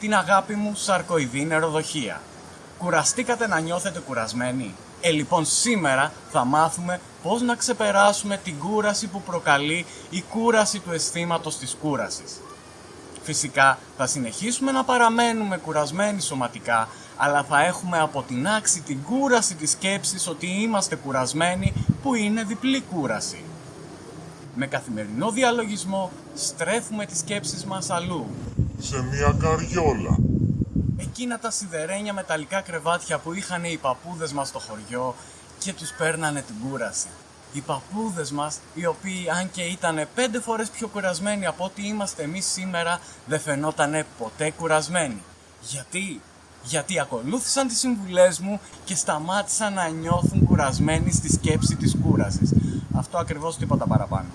Την αγάπη μου σαρκοειδή νεροδοχεία. Κουραστήκατε να νιώθετε κουρασμένοι. Ε, λοιπόν, σήμερα θα μάθουμε πώς να ξεπεράσουμε την κούραση που προκαλεί η κούραση του αισθήματος της κούρασης. Φυσικά θα συνεχίσουμε να παραμένουμε κουρασμένοι σωματικά, αλλά θα έχουμε αποτινάξει την κούραση της σκέψης ότι είμαστε κουρασμένοι που είναι διπλή κούραση. Με καθημερινό διαλογισμό στρέφουμε τις σκέψεις μας αλλού. Σε μια καριόλα. Εκείνα τα σιδερένια μεταλλικά κρεβάτια που είχαν οι παππούδες μας στο χωριό και τους παίρνανε την κούραση. Οι παππούδες μας, οι οποίοι αν και ήταν πέντε φορές πιο κουρασμένοι από ό,τι είμαστε εμείς σήμερα, δεν φαινότανε ποτέ κουρασμένοι. Γιατί; Γιατί ακολούθησαν τις συμβουλές μου και σταμάτησαν να νιώθουν κουρασμένοι στη σκέψη της κούρασης. Αυτό ακριβώς τίποτα παραπάνω.